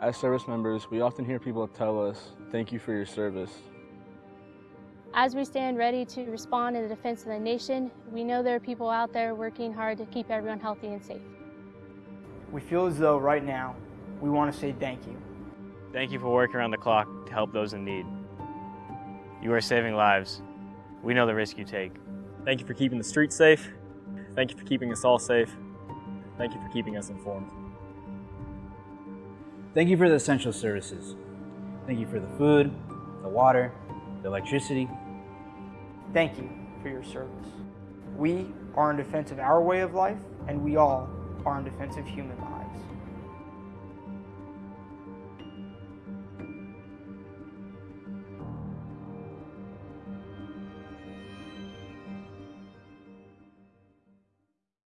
As service members, we often hear people tell us, thank you for your service. As we stand ready to respond in the defense of the nation, we know there are people out there working hard to keep everyone healthy and safe. We feel as though right now we want to say thank you. Thank you for working around the clock to help those in need. You are saving lives. We know the risk you take. Thank you for keeping the streets safe. Thank you for keeping us all safe. Thank you for keeping us informed. Thank you for the essential services. Thank you for the food, the water, the electricity. Thank you for your service. We are in defense of our way of life, and we all are in defense of human lives.